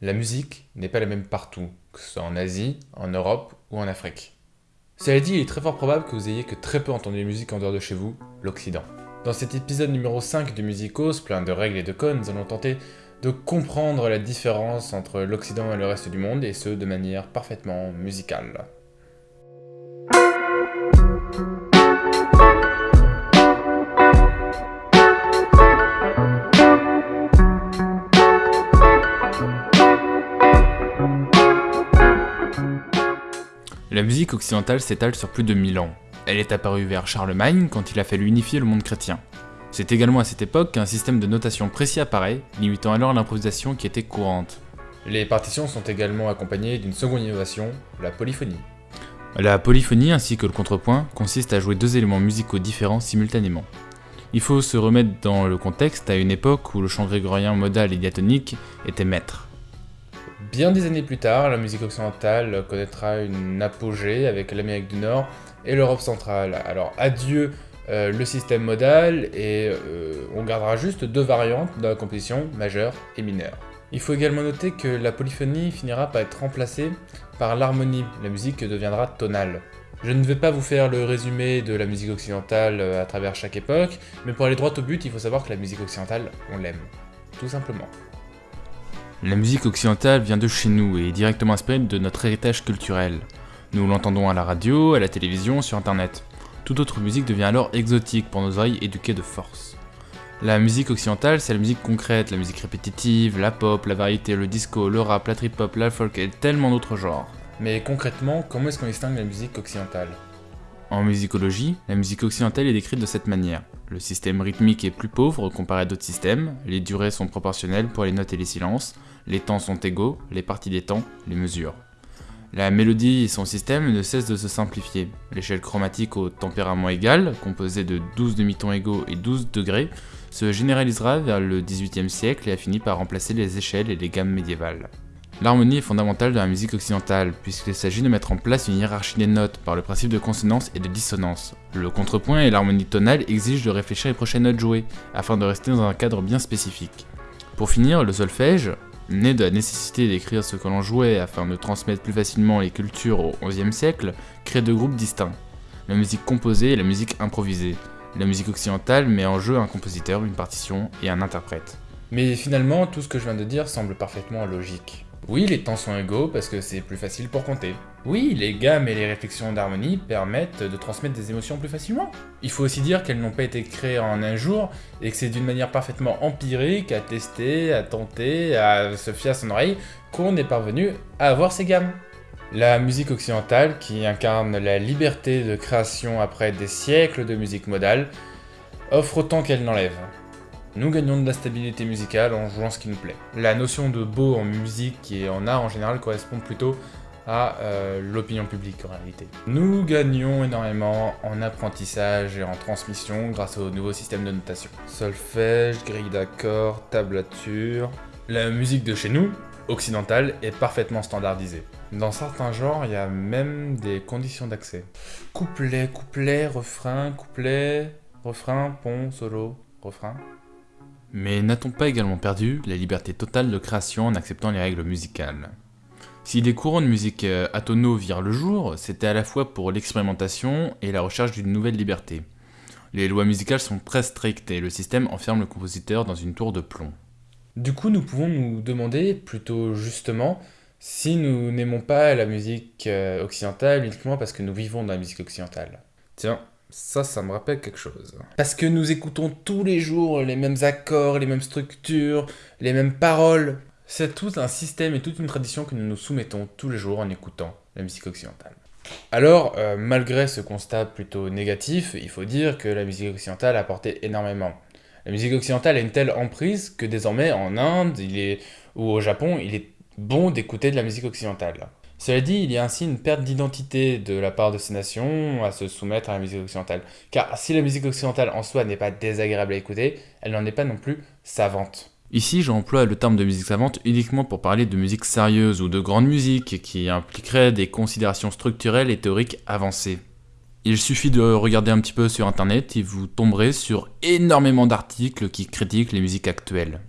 La musique n'est pas la même partout, que ce soit en Asie, en Europe ou en Afrique. Cela dit, il est très fort probable que vous ayez que très peu entendu la musique en dehors de chez vous, l'Occident. Dans cet épisode numéro 5 de Musicos, plein de règles et de codes, nous allons tenter de comprendre la différence entre l'Occident et le reste du monde, et ce de manière parfaitement musicale. La musique occidentale s'étale sur plus de 1000 ans. Elle est apparue vers Charlemagne quand il a fallu unifier le monde chrétien. C'est également à cette époque qu'un système de notation précis apparaît, limitant alors l'improvisation qui était courante. Les partitions sont également accompagnées d'une seconde innovation, la polyphonie. La polyphonie ainsi que le contrepoint consiste à jouer deux éléments musicaux différents simultanément. Il faut se remettre dans le contexte à une époque où le chant grégorien modal et diatonique était maître. Bien des années plus tard, la musique occidentale connaîtra une apogée avec l'Amérique du Nord et l'Europe centrale. Alors adieu euh, le système modal et euh, on gardera juste deux variantes dans la composition, majeure et mineure. Il faut également noter que la polyphonie finira par être remplacée par l'harmonie, la musique deviendra tonale. Je ne vais pas vous faire le résumé de la musique occidentale euh, à travers chaque époque, mais pour aller droit au but, il faut savoir que la musique occidentale, on l'aime. Tout simplement. La musique occidentale vient de chez nous et est directement inspirée de notre héritage culturel. Nous l'entendons à la radio, à la télévision, sur internet. Toute autre musique devient alors exotique pour nos oreilles éduquées de force. La musique occidentale, c'est la musique concrète, la musique répétitive, la pop, la variété, le disco, le rap, la trip-hop, la folk et tellement d'autres genres. Mais concrètement, comment est-ce qu'on distingue la musique occidentale? En musicologie, la musique occidentale est décrite de cette manière. Le système rythmique est plus pauvre comparé à d'autres systèmes, les durées sont proportionnelles pour les notes et les silences, les temps sont égaux, les parties des temps, les mesures. La mélodie et son système ne cessent de se simplifier. L'échelle chromatique au tempérament égal, composée de 12 demi-tons égaux et 12 degrés, se généralisera vers le XVIIIe siècle et a fini par remplacer les échelles et les gammes médiévales. L'harmonie est fondamentale dans la musique occidentale, puisqu'il s'agit de mettre en place une hiérarchie des notes par le principe de consonance et de dissonance. Le contrepoint et l'harmonie tonale exigent de réfléchir les prochaines notes jouées, afin de rester dans un cadre bien spécifique. Pour finir, le solfège, Né de la nécessité d'écrire ce que l'on jouait afin de transmettre plus facilement les cultures au XIe siècle, crée deux groupes distincts. La musique composée et la musique improvisée. La musique occidentale met en jeu un compositeur, une partition et un interprète. Mais finalement, tout ce que je viens de dire semble parfaitement logique. Oui, les temps sont égaux parce que c'est plus facile pour compter. Oui, les gammes et les réflexions d'harmonie permettent de transmettre des émotions plus facilement. Il faut aussi dire qu'elles n'ont pas été créées en un jour et que c'est d'une manière parfaitement empirique, à tester, à tenter, à se fier à son oreille, qu'on est parvenu à avoir ces gammes. La musique occidentale, qui incarne la liberté de création après des siècles de musique modale, offre autant qu'elle n'enlève. Nous gagnons de la stabilité musicale en jouant ce qui nous plaît. La notion de beau en musique et en art en général correspond plutôt à euh, l'opinion publique en réalité. Nous gagnons énormément en apprentissage et en transmission grâce au nouveau système de notation. Solfège, grille d'accords, tablature... La musique de chez nous, occidentale, est parfaitement standardisée. Dans certains genres, il y a même des conditions d'accès. Couplet, couplet, refrain, couplet, refrain, pont, solo, refrain. Mais n'a-t-on pas également perdu la liberté totale de création en acceptant les règles musicales? Si les courants de musique euh, atonaux virent le jour, c'était à la fois pour l'expérimentation et la recherche d'une nouvelle liberté. Les lois musicales sont très strictes et le système enferme le compositeur dans une tour de plomb. Du coup, nous pouvons nous demander, plutôt justement, si nous n'aimons pas la musique euh, occidentale uniquement parce que nous vivons dans la musique occidentale. Tiens, ça, ça me rappelle quelque chose. Parce que nous écoutons tous les jours les mêmes accords, les mêmes structures, les mêmes paroles. C'est tout un système et toute une tradition que nous nous soumettons tous les jours en écoutant la musique occidentale. Alors, euh, malgré ce constat plutôt négatif, il faut dire que la musique occidentale a apporté énormément. La musique occidentale a une telle emprise que désormais en Inde il est, ou au Japon, il est bon d'écouter de la musique occidentale. Cela dit, il y a ainsi une perte d'identité de la part de ces nations à se soumettre à la musique occidentale. Car si la musique occidentale en soi n'est pas désagréable à écouter, elle n'en est pas non plus savante. Ici, j'emploie le terme de musique savante uniquement pour parler de musique sérieuse ou de grande musique qui impliquerait des considérations structurelles et théoriques avancées. Il suffit de regarder un petit peu sur internet et vous tomberez sur énormément d'articles qui critiquent les musiques actuelles.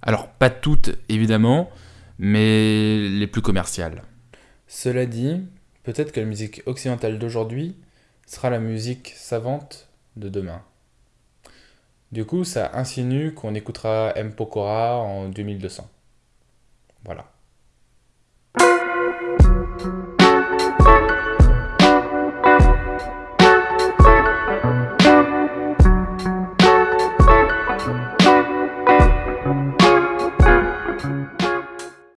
Alors pas toutes évidemment, mais les plus commerciales. Cela dit, peut-être que la musique occidentale d'aujourd'hui sera la musique savante de demain. Du coup, ça insinue qu'on écoutera M. Pokora en 2200. Voilà.